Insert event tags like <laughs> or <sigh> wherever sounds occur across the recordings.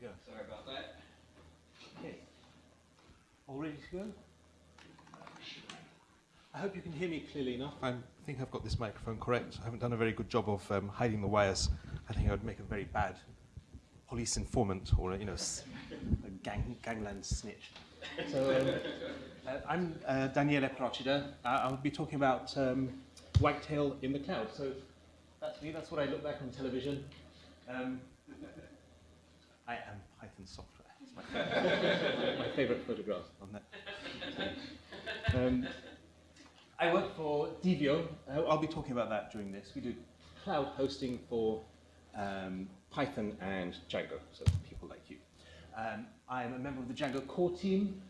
to go. Sorry about that. Okay. All ready to go? I hope you can hear me clearly enough. I think I've got this microphone correct. I haven't done a very good job of um, hiding the wires. I think I would make a very bad police informant or you know, a gang, gangland snitch. So um, uh, I'm uh, Daniele Procida. Uh, I'll be talking about um, Wagtail in the cloud. So that's me. That's what I look like on television. Um, I am Python software. It's my favorite, <laughs> my favorite photograph on that. Um, I work for Divio. Uh, I'll be talking about that during this. We do cloud hosting for um, Python and Django, so people like you. Um, I'm a member of the Django core team,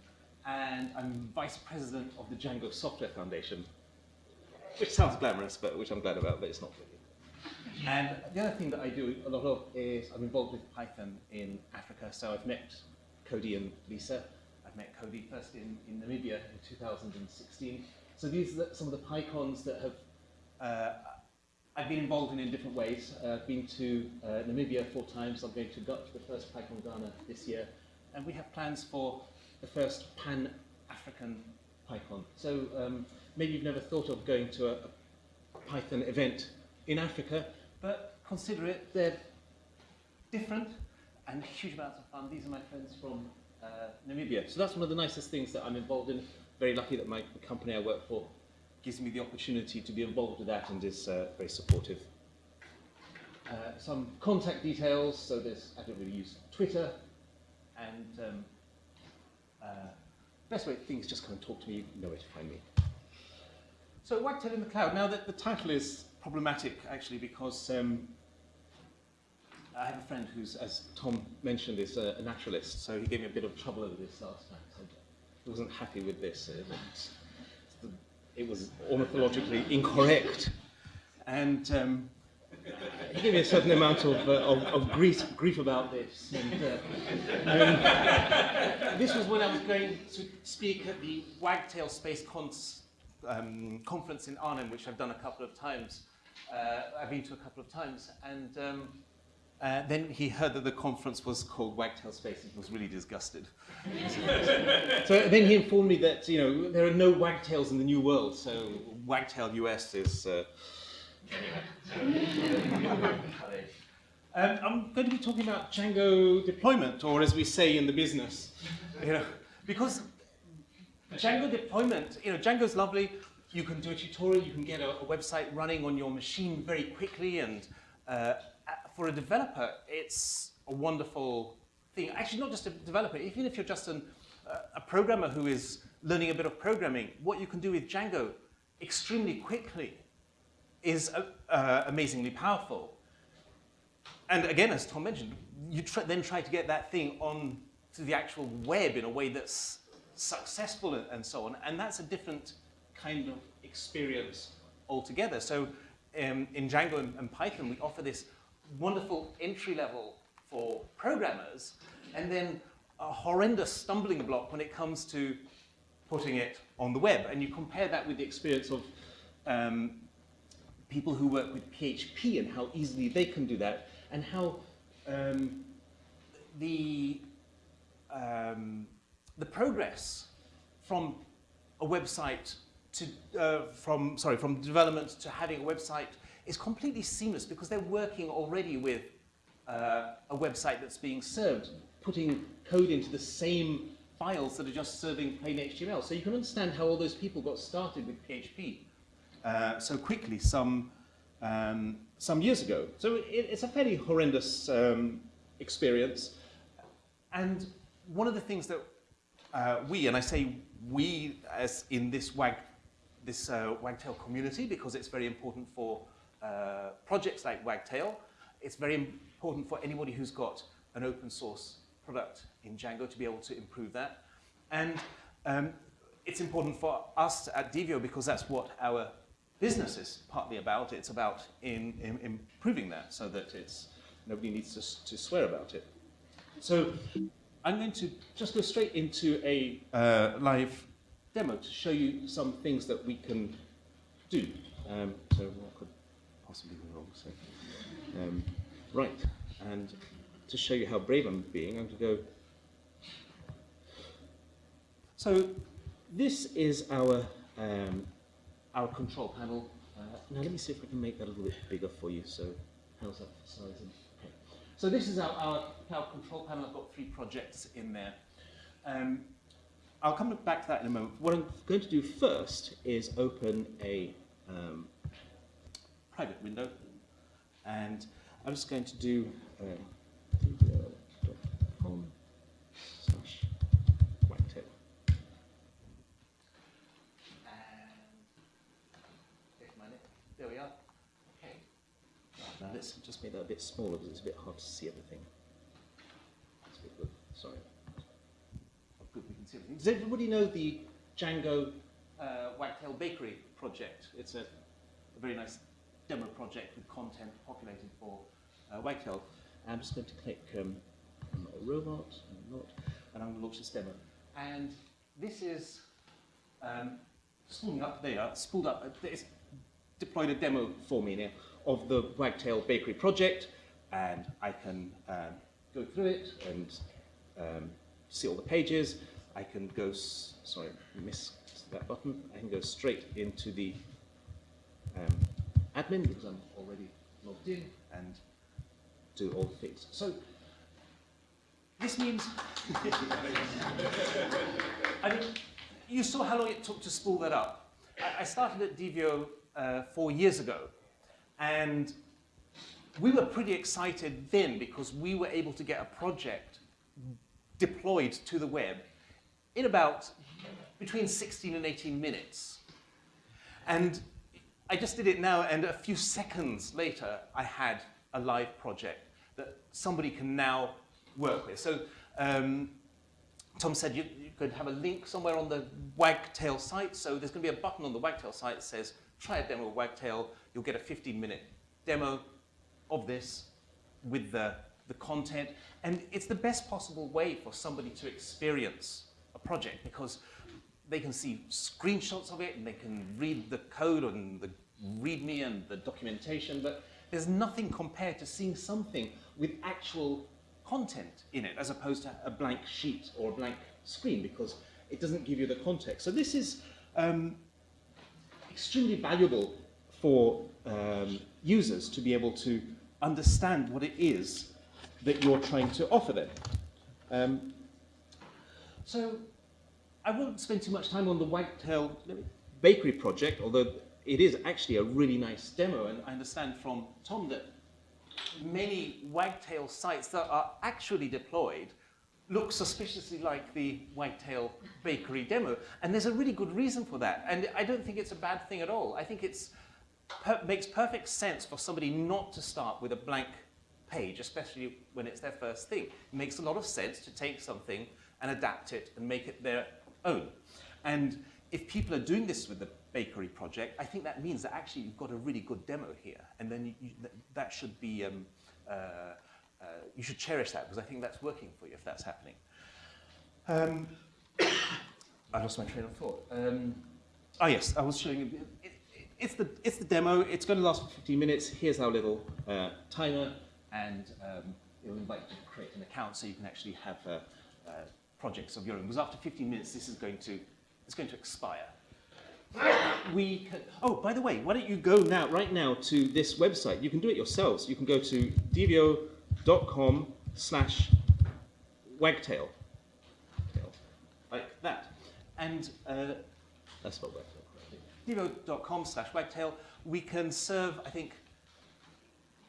and I'm vice president of the Django Software Foundation, which sounds glamorous, but which I'm glad about, but it's not really. And the other thing that I do a lot of is I'm involved with Python in Africa. So I've met Cody and Lisa. I've met Cody first in, in Namibia in 2016. So these are some of the PyCons that have uh, I've been involved in in different ways. Uh, I've been to uh, Namibia four times. I'm going to go to the first PyCon Ghana this year. And we have plans for the first Pan-African PyCon. So um, maybe you've never thought of going to a, a Python event in Africa, but consider it. They're different and huge amounts of fun. These are my friends from uh, Namibia. So that's one of the nicest things that I'm involved in. Very lucky that my the company I work for gives me the opportunity to be involved with that and is uh, very supportive. Uh, some contact details. So there's I don't really use Twitter, and um, uh, best way things just come and talk to me. You know where to find me. So Wagtail in the Cloud. Now that the title is problematic actually because um, I have a friend who's, as Tom mentioned, is a, naturalist. So he gave me a bit of trouble over this last time. So he wasn't happy with this. Uh, it was ornithologically incorrect. And um, he gave me a certain amount of, uh, of, of grief, grief about this. And, uh, um, this was when I was going to speak at the Wagtail Space Cons, um, conference in Arnhem, which I've done a couple of times. Uh, I've been to a couple of times. And um, uh, then he heard that the conference was called Wagtail Space and he was really disgusted. <laughs> so then he informed me that you know there are no wagtails in the new world, so Wagtail US is. Uh, um, I'm going to be talking about Django deployment, or as we say in the business, you know, because Django deployment, you know, Django's lovely. You can do a tutorial, you can get a, a website running on your machine very quickly, and uh, for a developer, it's a wonderful thing. Actually, not just a developer, even if you're just an, uh, a programmer who is learning a bit of programming, what you can do with Django extremely quickly is uh, uh, amazingly powerful. And again, as Tom mentioned, you then try to get that thing on to the actual web in a way that's successful and, and so on, and that's a different kind of experience altogether. So um, in Django and, and Python, we offer this wonderful entry level for programmers, and then a horrendous stumbling block when it comes to putting it on the web. And you compare that with the experience of um, people who work with PHP and how easily they can do that, and how um, the, um, the progress from a website to, uh, from, sorry, from development to having a website is completely seamless because they're working already with uh, a website that's being served, putting code into the same files that are just serving plain HTML. So you can understand how all those people got started with PHP uh, so quickly some, um, some years ago. So it, it's a fairly horrendous um, experience. And one of the things that uh, we, and I say we as in this, wag, this uh, Wagtail community because it's very important for uh, projects like Wagtail. It's very important for anybody who's got an open source product in Django to be able to improve that. And um, it's important for us at Divio because that's what our business is partly about. It's about in, in improving that so that it's, nobody needs to, to swear about it. So I'm going to just go straight into a uh, live demo to show you some things that we can do. Um, so what could possibly go wrong? So, um, right, and to show you how brave I'm being, I'm going to go. So this is our um, our control panel. Uh, now let me see if I can make that a little bit bigger for you. So how's that for sizing? Okay. So this is our, our power control panel. I've got three projects in there. Um, I'll come back to that in a moment. What I'm going to do first is open a um, private window, and I'm just going to do um, slash wagtail. There we are. Okay. Now let's just make that a bit smaller because it's a bit hard to see everything. That's a bit good. Sorry. Does everybody know the Django uh, Wagtail Bakery project? It's a, a, very nice demo project with content populated for uh, Wagtail. I'm just going to click um, I'm not a robot, I'm not, and I'm going to launch this demo. And this is um, spooling up, there spooled up. It's deployed a demo for me now of the Wagtail Bakery project, and I can um, go through it and um, see all the pages. I can go, sorry, miss that button. I can go straight into the um, admin because I'm already logged in and do all the things. So this means, <laughs> I mean, you saw how long it took to spool that up. I, I started at Divio uh, four years ago, and we were pretty excited then because we were able to get a project deployed to the web in about between 16 and 18 minutes. And I just did it now, and a few seconds later, I had a live project that somebody can now work with. So um, Tom said you, you, could have a link somewhere on the Wagtail site. So there's going to be a button on the Wagtail site that says, try a demo of Wagtail. You'll get a 15-minute demo of this with the, the content. And it's the best possible way for somebody to experience a project because they can see screenshots of it and they can read the code and the README and the documentation, but there's nothing compared to seeing something with actual content in it as opposed to a blank sheet or a blank screen because it doesn't give you the context. So this is um, extremely valuable for um, users to be able to understand what it is that you're trying to offer them. Um, so I won't spend too much time on the Wagtail Bakery project, although it is actually a really nice demo, and I understand from Tom that many Wagtail sites that are actually deployed look suspiciously like the Wagtail Bakery demo. And there's a really good reason for that. And I don't think it's a bad thing at all. I think it per makes perfect sense for somebody not to start with a blank page, especially when it's their first thing. It makes a lot of sense to take something and adapt it and make it their own. And if people are doing this with the bakery project, I think that means that actually you've got a really good demo here. And then you, you, that should be, um, uh, uh, you should cherish that because I think that's working for you if that's happening. Um, <coughs> I lost my train of thought. Um, oh yes, I was showing you, it, it, it's, the, it's the demo, it's going to last for 15 minutes. Here's our little uh, timer and um, it'll invite you to create an account so you can actually have uh, uh, projects of your own. Because after 15 minutes, this is going to, it's going to expire we can, oh, by the way, why don't you go now, right now, to this website. You can do it yourselves. You can go to divio.com slash wagtail. Like that. And uh, that's not wagtail. Divio.com slash wagtail. We can serve, I think,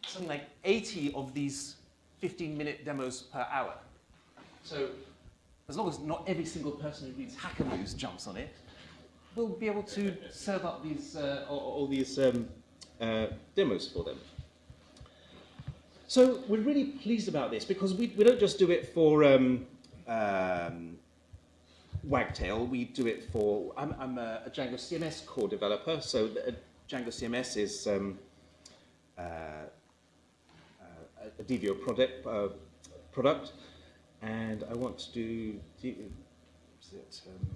something like 80 of these 15-minute demos per hour. So as long as not every single person who reads Hacker News jumps on it, we'll be able to serve up these uh, all, these um, uh, demos for them. So we're really pleased about this because we, we don't just do it for um, um, Wagtail, we do it for, I'm, I'm a, a, Django CMS core developer, so the, Django CMS is um, uh, uh, a Divio product, uh, product, and I want to do, is it, um,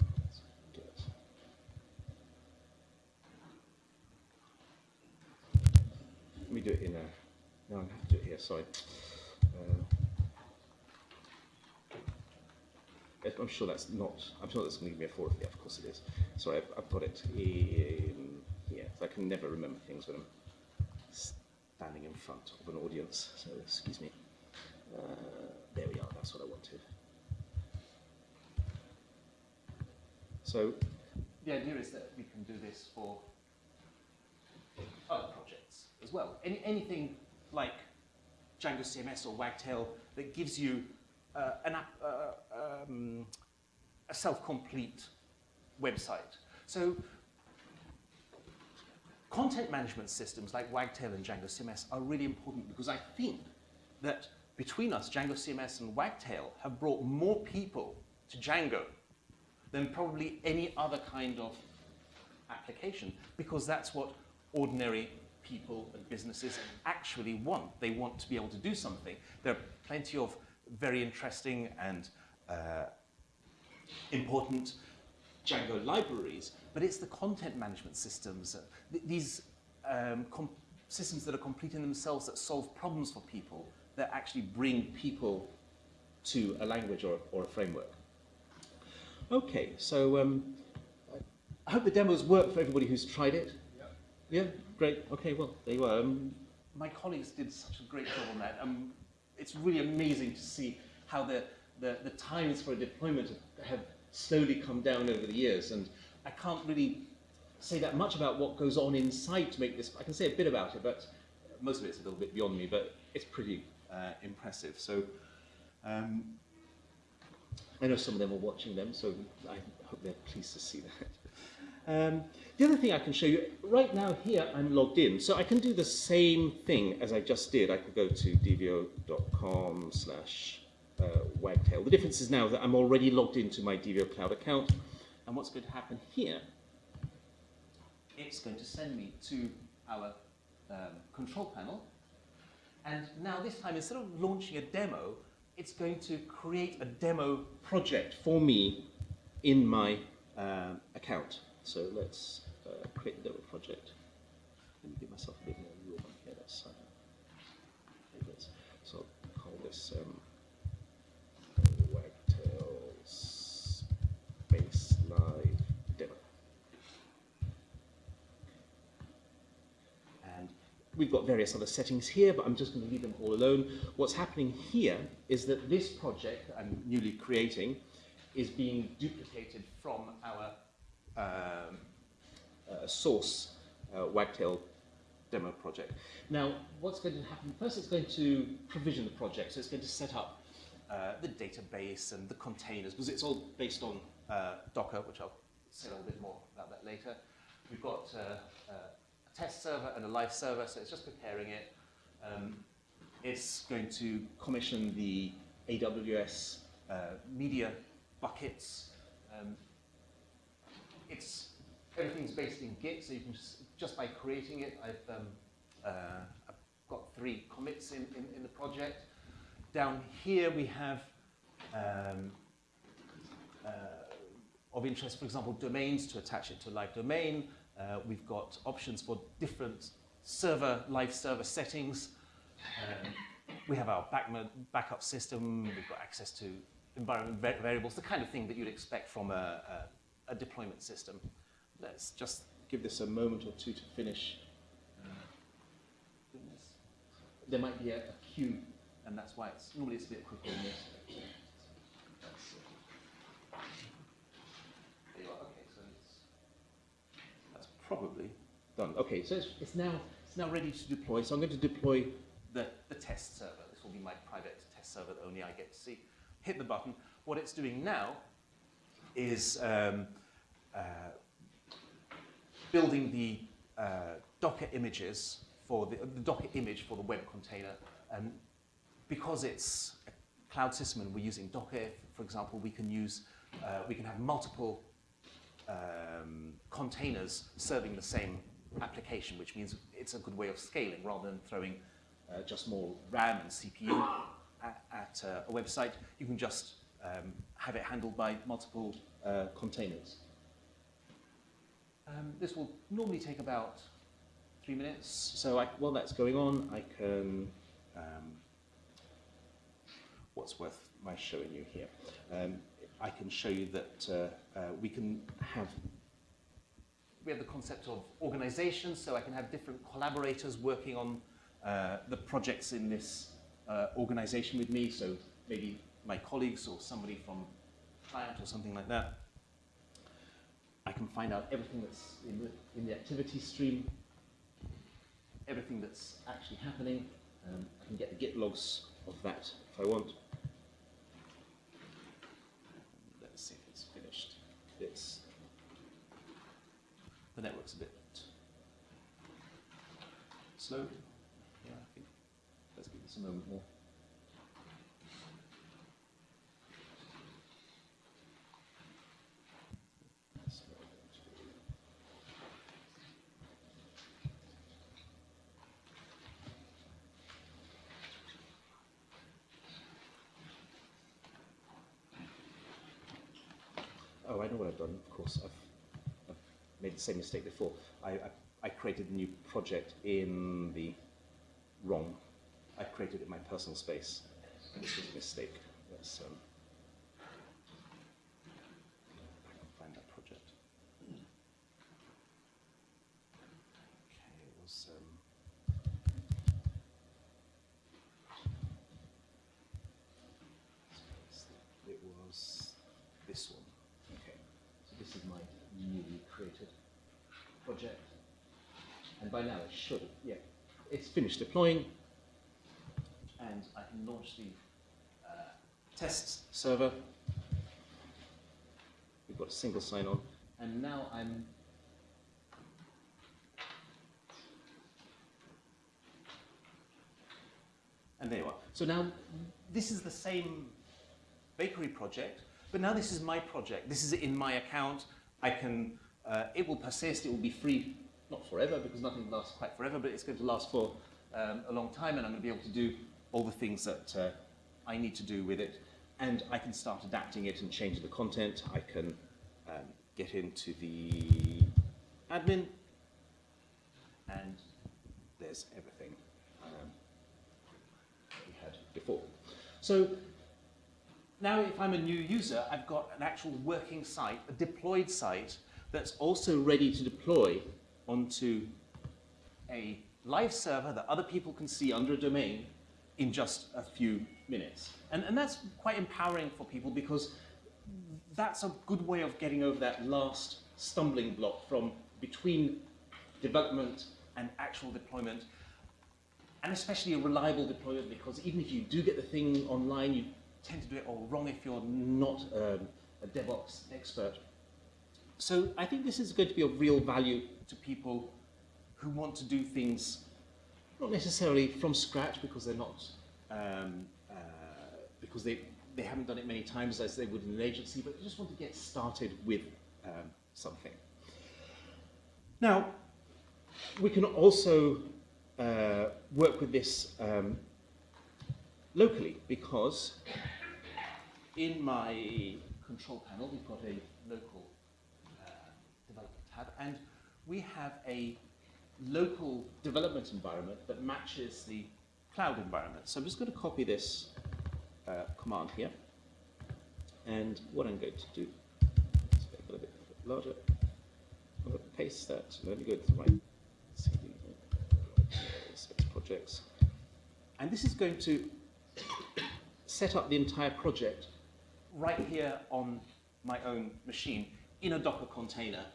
Let me do it in a, no, I have to do it here, sorry. Uh, I'm sure that's not, I'm sure that's going to give me a 4 yeah, of course it is. Sorry, I've, I've got it in here. I can never remember things when I'm standing in front of an audience, so excuse me. Uh, there we are, that's what I wanted. So, the idea is that we can do this for other projects as well. Any, anything like Django CMS or Wagtail that gives you uh, an app, uh, um, a self-complete website. So content management systems like Wagtail and Django CMS are really important because I think that between us, Django CMS and Wagtail have brought more people to Django than probably any other kind of application because that's what ordinary people and businesses actually want. They want to be able to do something. There are plenty of very interesting and uh, important Django libraries, but it's the content management systems, uh, th these um, systems that are complete in themselves that solve problems for people that actually bring people to a language or, or a framework. Okay, so um, I hope the demos work for everybody who's tried it. Yeah. Yeah, great. Okay, well, there you are. Um, my colleagues did such a great job on that. Um, it's really amazing to see how the, the, the times for deployment have slowly come down over the years. And I can't really say that much about what goes on inside to make this. I can say a bit about it, but most of it's a little bit beyond me, but it's pretty uh, impressive. So um, I know some of them are watching them, so I hope they're pleased to see that. Um, the other thing I can show you, right now here I'm logged in, so I can do the same thing as I just did. I could go to divio.com slash uh, wagtail. The difference is now that I'm already logged into my Divio Cloud account, and what's going to happen here, it's going to send me to our um, control panel, and now this time, instead of launching a demo, it's going to create a demo project for me in my uh, account. So let's uh, create the demo project. Let me give myself a bit more room here. That's, uh, so I'll call this um, Wagtail Space Live Demo. And we've got various other settings here, but I'm just going to leave them all alone. What's happening here is that this project I'm newly creating is being duplicated from our um, uh, source uh, Wagtail demo project. Now, what's going to happen? First, it's going to provision the project. So it's going to set up uh, the database and the containers, because it's all based on uh, Docker, which I'll say a little bit more about that later. We've got uh, uh, test server and a live server, so it's just preparing it. Um, it's going to commission the AWS media buckets. Um, it's everything's based in Git, so you can just, just by creating it, I've, um, uh, I've got three commits in, in, in, the project. Down here we have um, uh, of interest, for example, domains to attach it to a live domain. Uh, we've got options for different server, live server settings. Um, we have our back backup system. We've got access to environment variables, the kind of thing that you'd expect from a, a, a deployment system. Let's just give this a moment or two to finish. Uh, there might be a, a queue, and that's why it's normally it's a bit quicker than this. There you are. Okay, so it's, that's probably done. Okay, so it's, it's now it's now ready to deploy. So I'm going to deploy the, the test server. This will be my private test server that only I get to see. Hit the button. What it's doing now is um, uh, building the uh, Docker images for the, the, Docker image for the web container. And because it's a cloud system and we're using Docker, for example, we can use, uh, we can have multiple um, containers serving the same application, which means it's a good way of scaling rather than throwing uh, just more RAM and CPU <coughs> at, at uh, a website. You can just um, have it handled by multiple uh, containers. Um, this will normally take about three minutes. So I, while that's going on, I can, um, what's worth my showing you here? Um, I can show you that uh, uh, we can have we have the concept of organization, so I can have different collaborators working on uh, the projects in this uh, organization with me, so maybe my colleagues or somebody from client or something like that. I can find out everything that's in the, in the activity stream, everything that's actually happening. Um, I can get the Git logs of that if I want. Let's see if it's finished. It's the network's a bit slow. Yeah, I think. Let's give this a moment more. Oh, I know what I've done. Of course, I've, made the same mistake before. I, I, I created a new project in the wrong. I created it in my personal space. This was a mistake. Let's, um, I can find that project. Okay, it was. Um, it was this one. Okay, so this is my newly created project. And by now it should, yeah, it's finished deploying. And I can launch the uh, test server. We've got a single sign-on. And now I'm And there you are. So now this is the same bakery project, but now this is my project. This is in my account. I can, uh, it will persist, it will be free, not forever, because nothing lasts quite forever, but it's going to last for um, a long time, and I'm going to be able to do all the things that uh, I need to do with it. And I can start adapting it and changing the content. I can um, get into the admin, and there's everything um, we had before. So now if I'm a new user, I've got an actual working site, a deployed site, that's also ready to deploy onto a live server that other people can see under a domain in just a few minutes. And, and that's quite empowering for people because that's a good way of getting over that last stumbling block from between development and actual deployment and especially a reliable deployment because even if you do get the thing online, you tend to do it all wrong if you're not um, a DevOps expert. So I think this is going to be of real value to people who want to do things not necessarily from scratch because they're not um, uh, because they they haven't done it many times as they would in an agency, but they just want to get started with um, something. Now, we can also uh, work with this um, locally because in my control panel we've got a local and we have a local development environment that matches the cloud environment. So I'm just going to copy this uh, command here and what I'm going to do is make it a little bit larger. I'm going to paste that. Let me go to my CD space projects. And this is going to set up the entire project right here on my own machine in a Docker container.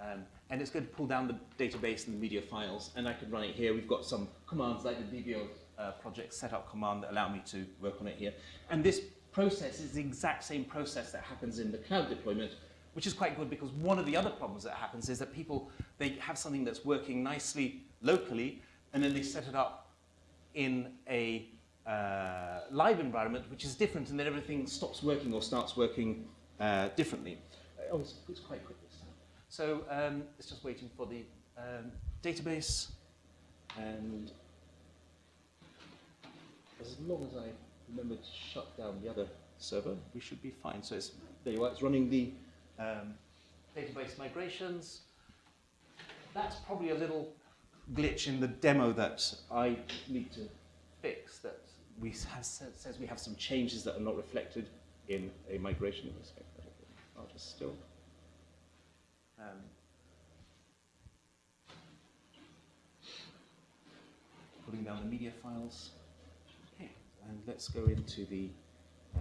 Um, and it's going to pull down the database and the media files, and I can run it here. We've got some commands like the Divio uh, project setup command that allow me to work on it here. And this process is the exact same process that happens in the cloud deployment, which is quite good because one of the other problems that happens is that people, they have something that's working nicely locally, and then they set it up in a uh, live environment, which is different, and then everything stops working or starts working uh, differently. Oh, it's, it's, quite quick. So um, it's just waiting for the um, database, and as long as I remember to shut down the other server, we should be fine. So it's, there you are, it's running the um, database migrations. That's probably a little glitch in the demo that I need to fix that we have says we have some changes that are not reflected in a migration respect. I'll just still. Um, putting down the media files. Okay, and let's go into the uh,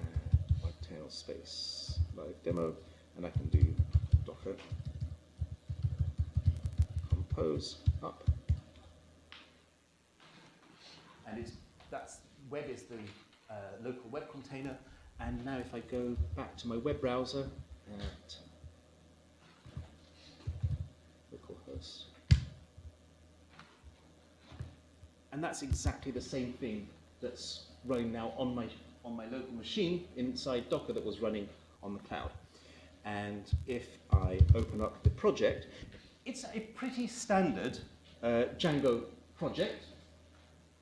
Space live demo, and I can do Docker compose up. And it's, that's, web is the uh, local web container. And now if I go Back to my web browser at localhost. And that's exactly the same thing that's running now on my, on my local machine inside Docker that was running on the cloud. And if I open up the project, It's a pretty standard uh, Django project.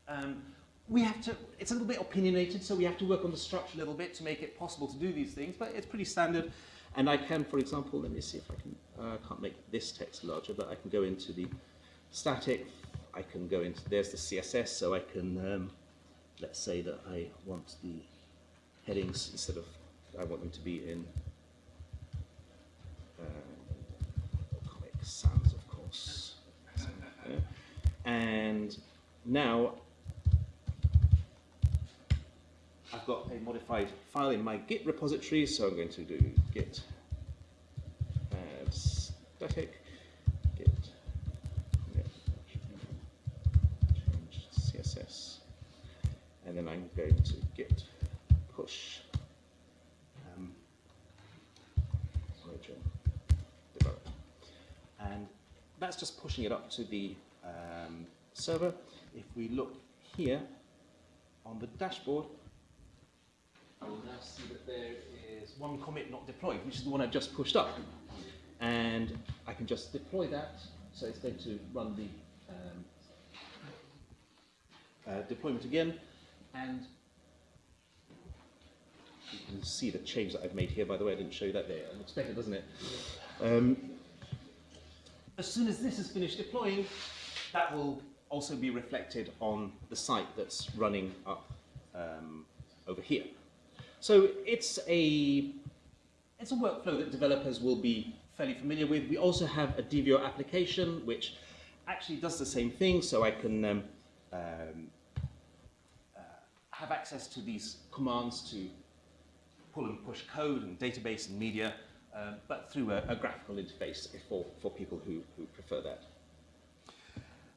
Um, we have to, it's a little bit opinionated, so we have to work on the structure a little bit to make it possible to do these things, but it's pretty standard. and I can, for example, let me see if I can, uh, I can't make this text larger, but I can go into the static, I can go into, there's the CSS, so I can, um, let's say that I want the headings instead of, I want them to be in uh, Comic Sans, of course. Yeah. And now I've got a modified file in my Git repository, so I'm going to do git add static git yeah, change CSS, and then I'm going to git push um, origin develop, and that's just pushing it to the um, server. If we look here on the dashboard, I will now see that there is one commit not deployed, which is the one I've just pushed up. And I can just deploy that, so it's going to run the um, uh, deployment again, and you can see the change that I've made here, by the way, I didn't show you that there. Better, doesn't it? Um, As soon as this is finished deploying, that will also be reflected on the site that's running up um, over here. So it's a it's a workflow that developers will be fairly familiar with. We also have a Divio application which actually does the same thing, so I can um, um, uh, have access to these commands to pull and push code and database and media, um, but through a, a graphical interface. for, for people who, who prefer that.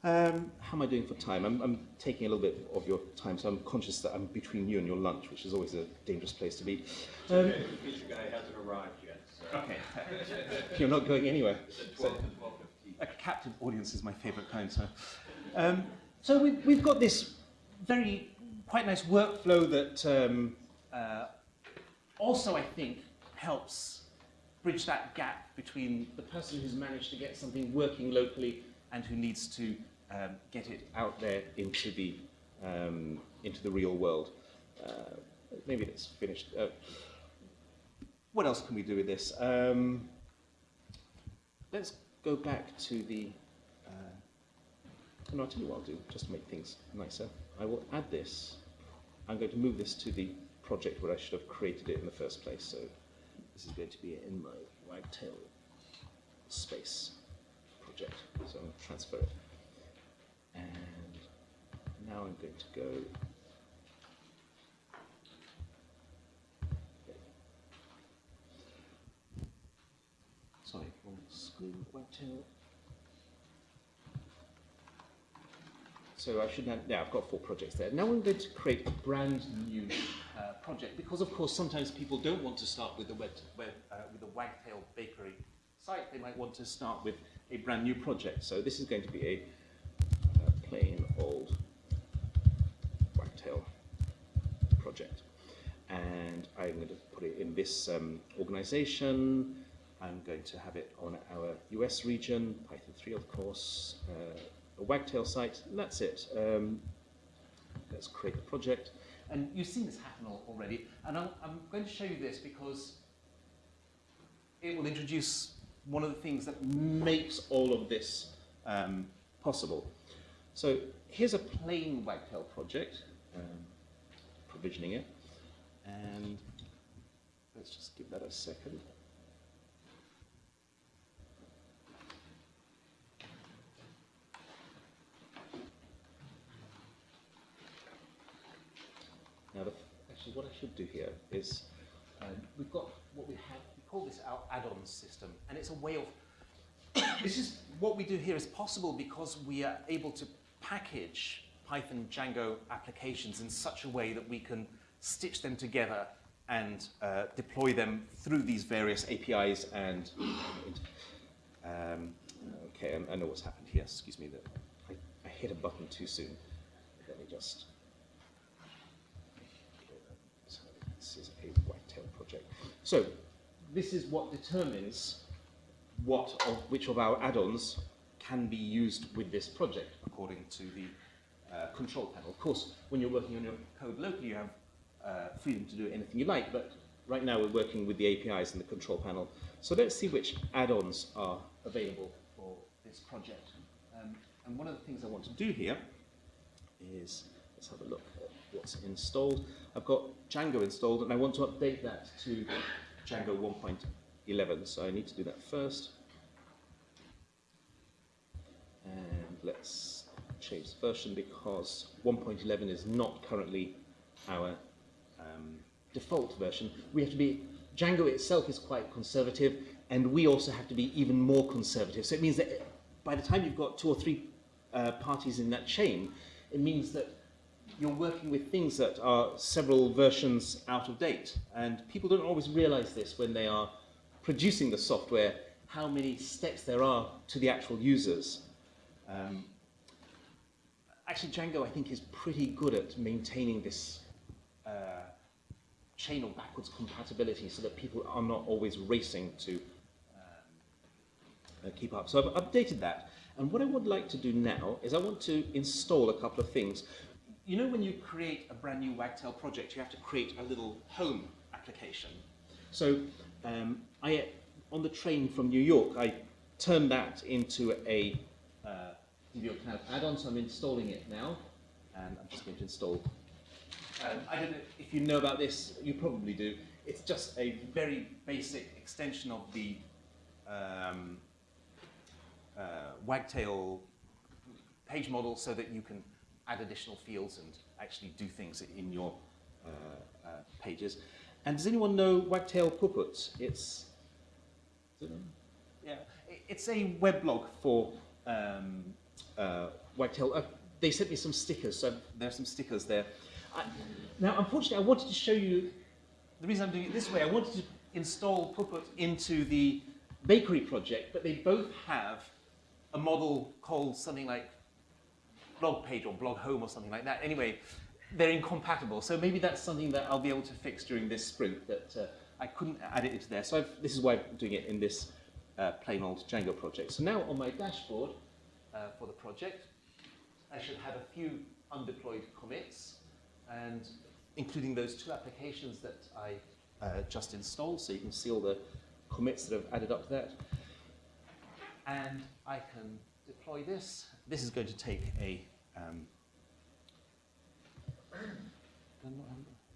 Um, How am I doing for time? I'm, I'm taking a little bit of your time, so I'm conscious that I'm between you and your lunch, which is always a dangerous place to be. Um, Okay, the pizza guy hasn't arrived yet, so. okay. <laughs> you're not going anywhere. It's at 12 to 12:15. a captive audience is my favourite kind. So, um, so we've, we've got this very quite nice workflow that um, uh, also I think helps bridge that gap between the person who's managed to get something working locally and who needs to um, get it out there into the um, into the real world. Uh, maybe it's finished. Uh, what else can we do with this? Um, let's go back to the. Uh, no, I'll tell you what I'll do, just to make things nicer. I will add this. I'm going to move this to the project where I should have created it in the first place. So this is going to be in my Wagtail space project. So I'm going to transfer it. And now I'm going to go. Sorry, screen. Wagtail. So I should have, yeah, I've got four projects there. Now I'm going to create a brand new project because of course sometimes people don't want to start with the web, web uh, with the Wagtail Bakery site. They might want to start with a brand new project. So this is going to be a, uh plain old Wagtail project. And I'm going to put it in this um, organization. I'm going to have it on our US region, Python 3 of course, uh, a Wagtail site, and that's it. Um, let's create the project. And you've seen this happen al- already, and I'm, I'm going to show you this because it will introduce one of the things that makes all of this um, possible. So here's a plain Wagtail project, um, provisioning it, and let's just give that a second. Now, the, actually, what I should do here is Um, we've got what we have, we call this our add-on system, and it's a way of, <coughs> this is, what we do here is possible because we are able to package Python Django applications in such a way that we can stitch them together and uh, deploy them through these various APIs and um, okay, I, I know what's happened here. Excuse me, that I, I hit a button too soon. Let me just. So this is a whitetail project. So this is what determines what of which of our add-ons can be used with this project according to the uh, control panel. Of course, when you're working on your code locally, you have uh, freedom to do anything you like, but right now we're working with the APIs and the control panel. So let's see which add-ons are available for this project. Um, and one of the things I want to do here is, let's have a look installed. I've got Django installed and I want to update that to Django 1.11, so I need to do that first. And let's change the version because 1.11 is not currently our um, default version. We have to be, Django itself is quite conservative, and we also have to be even more conservative. So it means that by the time you've got two or three uh, parties in that chain, it means that you're working with things that are several versions out of date. And people don't always realize this when they are producing the software, how many steps there are to the actual users. Um, actually, Django, I think, is pretty good at maintaining this uh, chain of backwards compatibility so that people are not always racing to um, uh, keep up. So I've updated that. And what I would like to do now is I want to install a couple of things. You know when you create a brand new Wagtail project, you have to create a little home application. So um, I, on the train from New York, I turned that into a uh, New York Cloud add-on, so I'm installing it now. And I'm just going to install um, I don't know if you know about this, you probably do. It's just a very basic extension of the um, uh, Wagtail page model so that you can add additional fields and actually do things in your uh, uh, pages. And does anyone know Wagtail Puput? It's yeah, it's a weblog for um, uh, Wagtail. Uh, they sent me some stickers, so there are some stickers there. I, now, unfortunately, I wanted to show you, the reason I'm doing it this way, I wanted to install Puput into the bakery project, but they both have a model called something like blog page or blog home or something like that. Anyway, they're incompatible, so maybe that's something that I'll be able to fix during this sprint, that uh, I couldn't add it into there. So I've, this is why I'm doing it in this uh, plain old Django project. So now on my dashboard uh, for the project, I should have a few undeployed commits, and including those two applications that I uh, just installed, so you can see all the commits that have added up to that. And I can deploy this. This is going to take a um,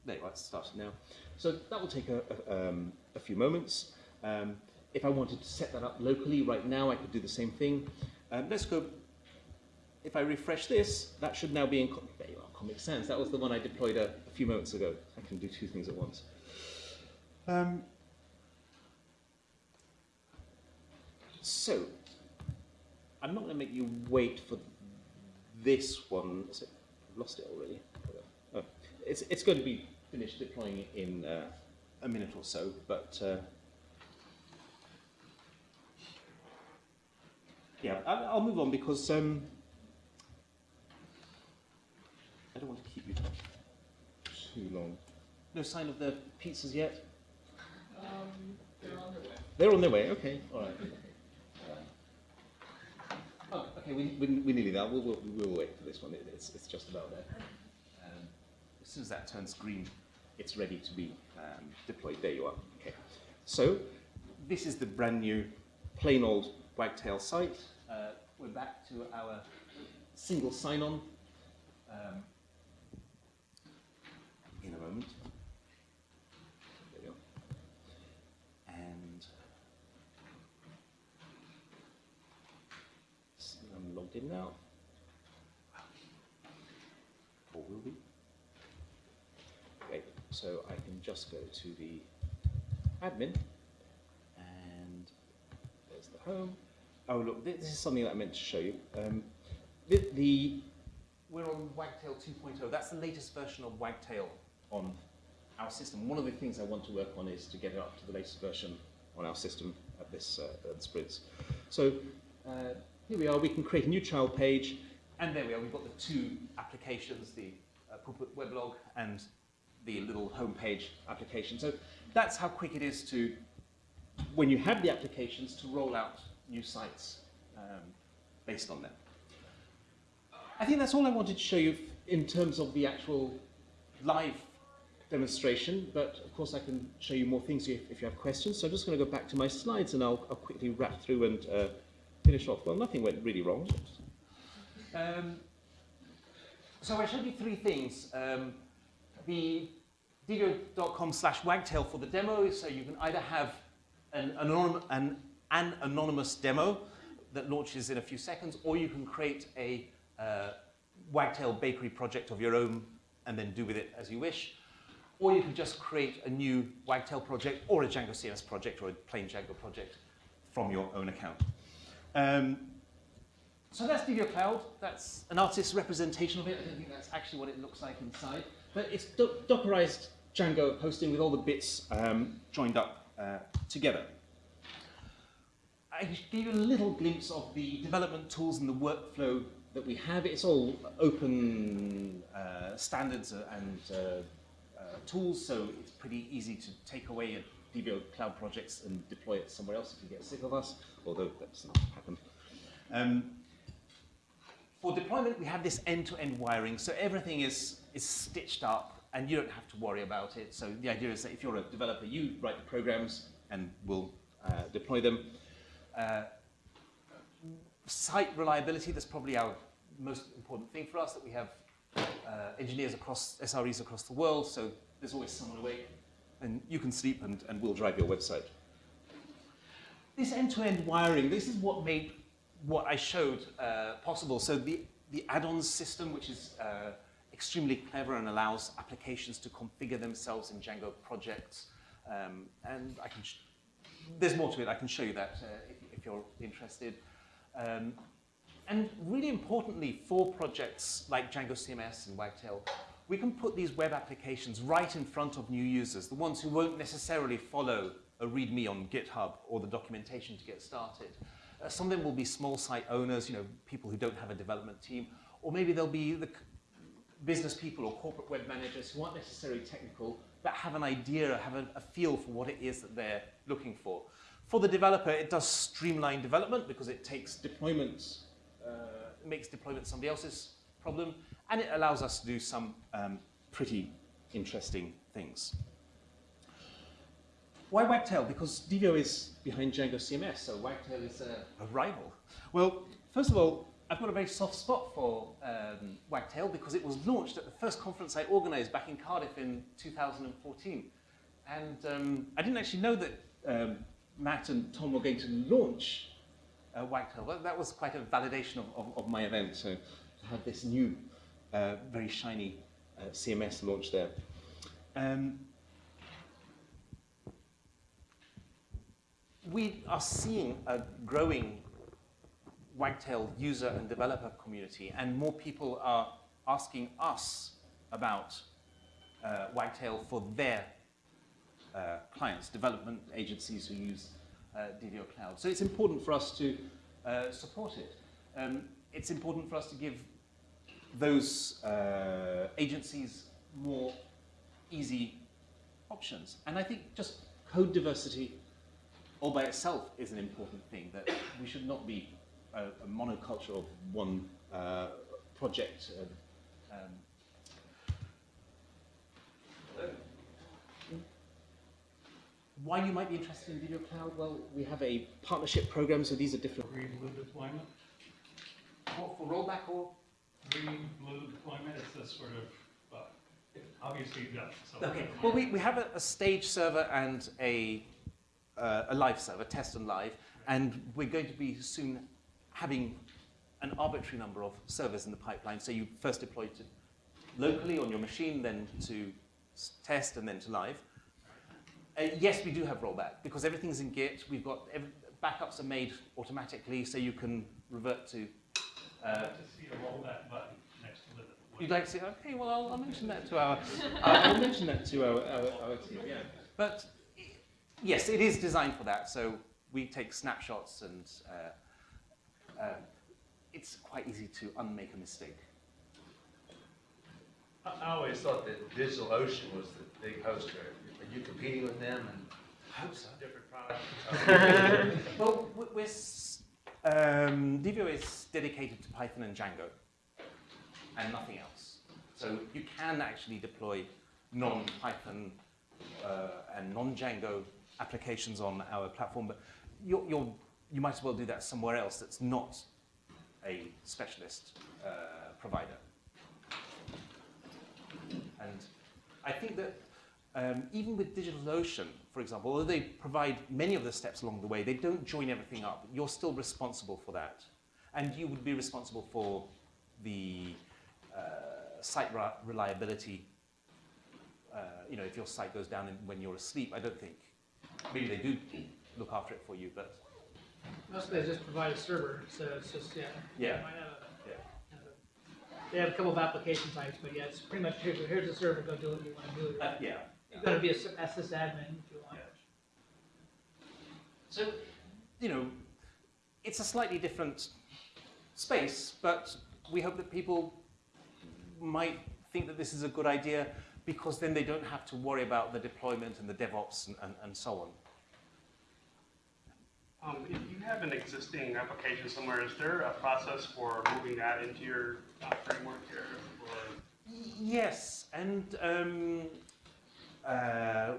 there it's started now. So that will take a, a, um, a few moments. Um, if I wanted to set that up locally right now, I could do the same thing. Um, let's go, if I refresh this, that should now be in, there you are, Comic Sans. That was the one I deployed a, a few moments ago. I can do two things at once. Um, so, I'm not going to make you wait for this one. It, I've lost it already. Oh, it's, it's going to be finished deploying it in uh, a minute or so, but uh, yeah, I'll, I'll move on because um, I don't want to keep you too long. No sign of the pizzas yet? They're on their way, okay, all right. Oh, okay, we, we, we're nearly there. We'll, we'll, we'll wait for this one. It, it's, it's just about there. Um, as soon as that turns green, it's ready to be um, deployed. There you are. Okay. So this is the brand new plain old Wagtail site. Uh, we're back to our single sign-on um, in a moment. There we go. Now. Or will be. Great. So I can just go to the admin and there's the home. Oh look, this is something that I meant to show you. Um, the, the We're on Wagtail 2.0. That's the latest version of Wagtail on our system. One of the things I want to work on is to get it up to the latest version on our system at this uh, at sprints. So uh, here we are. We can create a new child page. And there we are, we've got the two applications, the uh, Puput weblog and the little homepage application. So that's how quick it is to, when you have the applications, to roll out new sites um, based on them. I think that's all I wanted to show you in terms of the actual live demonstration, but of course I can show you more things if, if you have questions. So I'm just going to go back to my slides and I'll, I'll quickly wrap through and uh, finish off. Well, nothing went really wrong. Um, so I showed you three things. Um, the divio.com slash wagtail for the demo, so you can either have an, an, an anonymous demo that launches in a few seconds, or you can create a uh, wagtail bakery project of your own and then do with it as you wish. Or you can just create a new wagtail project or a Django CMS project or a plain Django project from your own account. Um, so that's Divio Cloud. That's an artist's representation of it. I don't think that's actually what it looks like inside. But it's do Dockerized Django hosting with all the bits um, joined up uh, together. I gave you a little glimpse of the development tools and the workflow that we have. It's all open uh, standards and uh, uh, tools, so it's pretty easy to take away your Divio cloud projects and deploy it somewhere else if you get sick of us, although that doesn't happen. Um, for deployment, we have this end-to-end wiring, so everything is, is stitched up and you don't have to worry about it. So the idea is that if you're a developer, you write the programs and we'll uh, deploy them. Uh, site reliability, that's probably our most important thing for us, that we have uh, engineers across, SREs across the world, so there's always someone awake and you can sleep and, and we'll drive your website. This end-to-end wiring, this is what made what I showed uh, possible. So the, the add-ons system, which is uh, extremely clever and allows applications to configure themselves in Django projects. Um, and I can, there's more to it, I can show you that uh, if, if, you're interested. Um, and really importantly for projects like Django CMS and Wagtail, we can put these web applications right in front of new users, the ones who won't necessarily follow a README on GitHub or the documentation to get started. Uh, some of them will be small site owners, you know, people who don't have a development team, or maybe they'll be the business people or corporate web managers who aren't necessarily technical, but have an idea, have a, a feel for what it is that they're looking for. For the developer, it does streamline development because it takes deployments, uh, makes deployment somebody else's problem, and it allows us to do some um, pretty interesting things. Why Wagtail? Because Divio is behind Django CMS, so Wagtail is a, a rival. Well, first of all, I've got a very soft spot for um, Wagtail because it was launched at the first conference I organized back in Cardiff in 2014. And um, I didn't actually know that um, Matt and Tom were going to launch uh, Wagtail. Well, that was quite a validation of, of, of, my event. So to have this new, uh, very shiny uh, CMS launch there. Um, we are seeing a growing Wagtail user and developer community, and more people are asking us about uh, Wagtail for their uh, clients, development agencies who use uh, Divio Cloud. So it's important for us to uh, support it. Um, it's important for us to give those uh, agencies more easy options. And I think just code diversity all by itself is an important thing, that we should not be a, a monoculture of one uh, project. Um, why you might be interested in Divio Cloud? Well, we have a partnership program, so these are different. Green deployment? What, for rollback or? Green blue deployment is a sort of, well, obviously. Okay, well, we, we have a, a stage server and a, uh, a live server, test and live, and we're going to be soon having an arbitrary number of servers in the pipeline. So you first deploy to locally on your machine, then to test, and then to live. Uh, yes, we do have rollback because everything's in Git. We've got ev backups are made automatically, so you can revert to. Uh, I'd like to see a rollback button next to the. you'd like to say, okay, well, I'll, I'll mention that to our. <laughs> I'll mention that to our, our, our team. Yeah, but yes, it is designed for that. So we take snapshots, and uh, uh, it's quite easy to unmake a mistake. I I always thought that DigitalOcean was the big hoster. Are you competing with them and I hope so. different products? <laughs> <laughs> Well, we're, s- um, is dedicated to Python and Django and nothing else. So you can actually deploy non-Python uh, and non-Django applications on our platform, but you're, you're, you might as well do that somewhere else that's not a specialist uh, provider. And I think that um, even with DigitalOcean, for example, although they provide many of the steps along the way, they don't join everything up. You're still responsible for that. And you would be responsible for the uh, site re- reliability. Uh, you know, if your site goes down in, when you're asleep, I don't think. Maybe they do look after it for you, but Mostly they just provide a server, so it's just, yeah. Yeah. Have a- Yeah. have a- They have a couple of application types, but yeah, it's pretty much, here's, here's the server, go do what you wanna do. uh, yeah. You've gotta be a sys- a sysadmin if you want. So, you know, it's a slightly different space, but we hope that people might think that this is a good idea because then they don't have to worry about the deployment and the DevOps and, and, and so on. Um, if you have an existing application somewhere, is there a process for moving that into your uh, framework here? Or Yes, and um, uh,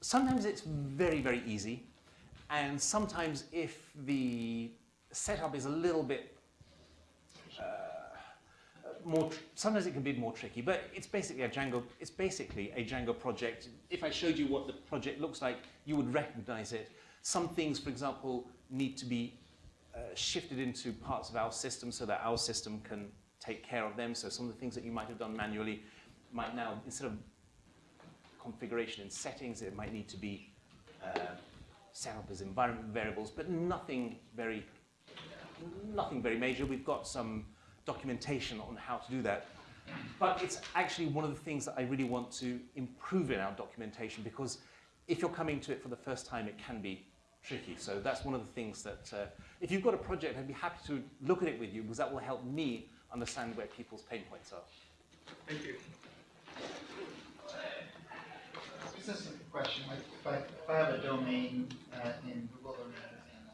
sometimes it's very, very easy, and sometimes if the setup is a little bit uh, more, sometimes it can be more tricky. But it's basically a Django. It's basically a Django project. If I showed you what the project looks like, you would recognize it. Some things, for example, need to be uh, shifted into parts of our system so that our system can take care of them. So some of the things that you might have done manually might now, instead of configuration and settings, it might need to be uh, set up as environment variables, but nothing very, nothing very major. We've got some documentation on how to do that. But it's actually one of the things that I really want to improve in our documentation because if you're coming to it for the first time, it can be tricky. So that's one of the things that, uh, if you've got a project, I'd be happy to look at it with you because that will help me understand where people's pain points are. thank you. A question, like, if I, if I have a domain, uh, in Google Domains and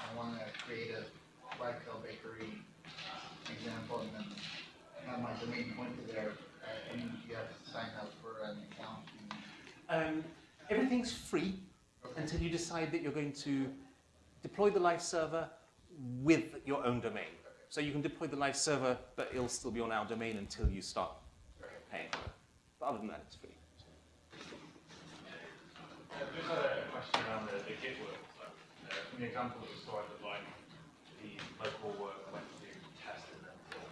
I, I wanna create a Wagtail Bakery example and then have my domain pointed there, uh, and you have to sign up for an account. Um, everything's free until you decide that you're going to deploy the live server with your own domain. So you can deploy the live server, but it'll still be on our domain until you start paying. But other than that, it's free. Just a question around the, the Git workflow. Uh, from the example that was provided, like the local work went to test and then build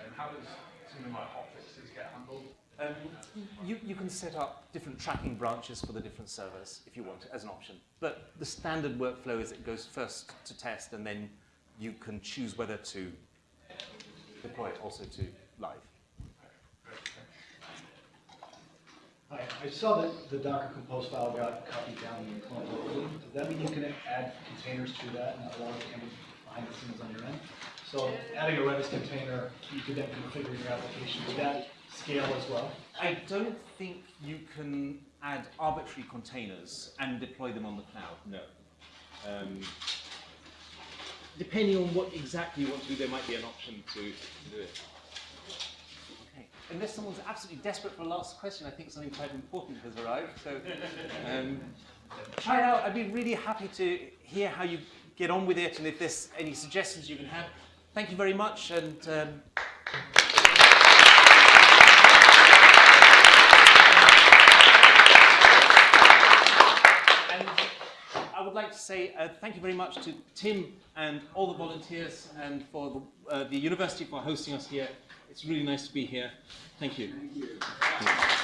And how does something like hotfixes get handled? Um, you, you can set up different tracking branches for the different servers if you want as an option. But the standard workflow is it goes first to test and then you can choose whether to deploy it also to live. Hi, I saw that the Docker Compose file got copied down in your clone locally. Does that mean you can add containers to that and allow it to handle behind the scenes on your end? So adding a Redis container, you could then configure your application. to that scale as well? I don't think you can add arbitrary containers and deploy them on the cloud, no. Um, depending on what exactly you want to do, there might be an option to, to do it unless someone's absolutely desperate for a last question, I think something quite important has arrived. So um, try it out. I'd be really happy to hear how you get on with it and if there's any suggestions you can have. Thank you very much. and. Um, I'd like to say uh, thank you very much to Tim and all the volunteers and for the, uh, the university for hosting us here. It's really nice to be here. Thank you. Thank you.